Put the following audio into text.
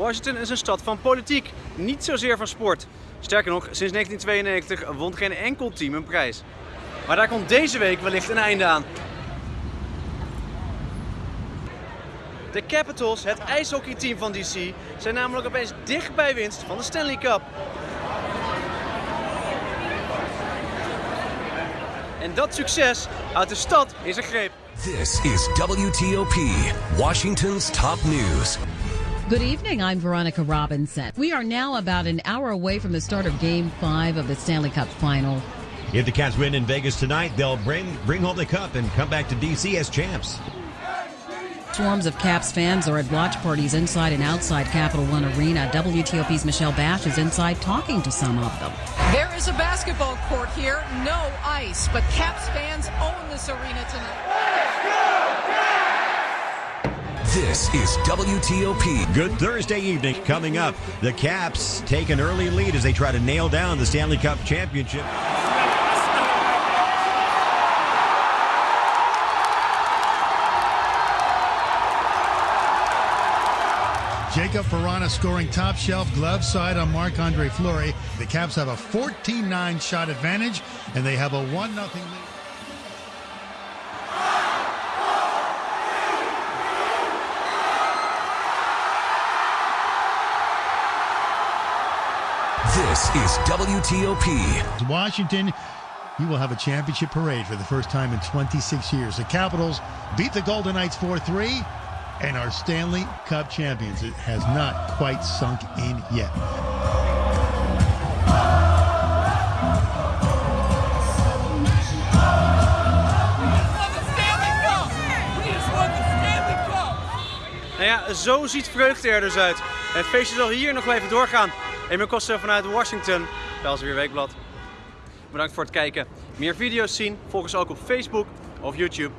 Washington is een stad van politiek, niet zozeer van sport. Sterker nog, sinds 1992 won geen enkel team een prijs. Maar daar komt deze week wellicht een einde aan. De Capitals, het ijshockeyteam van DC, zijn namelijk opeens dicht bij winst van de Stanley Cup. En dat succes houdt de stad in zijn greep. This is WTOP, Washington's top news. Good evening. I'm Veronica Robinson. We are now about an hour away from the start of Game 5 of the Stanley Cup Final. If the Caps win in Vegas tonight, they'll bring bring home the cup and come back to DC as champs. Swarms of Caps fans are at watch parties inside and outside Capital One Arena. WTOP's Michelle Basch is inside talking to some of them. There is a basketball court here, no ice, but Caps fans own this arena tonight. This is WTOP. Good Thursday evening coming up. The Caps take an early lead as they try to nail down the Stanley Cup championship. Jakub Vrana scoring top shelf glove side on Marc Andre Fleury. The Caps have a 14 9 shot advantage, and they have a 1 0 lead. This is WTOP. Washington, you will have a championship parade for the first time in 26 years. The Capitals beat the Golden Knights 4 3 and are Stanley Cup champions. It has not quite sunk in yet. Nou ja, zo ziet vreugde er dus uit. Het feestje zal hier nog wel even doorgaan. Emil Koster vanuit Washington, weer Weekblad. Bedankt voor het kijken. Meer video's zien, volg ons ook op Facebook of YouTube.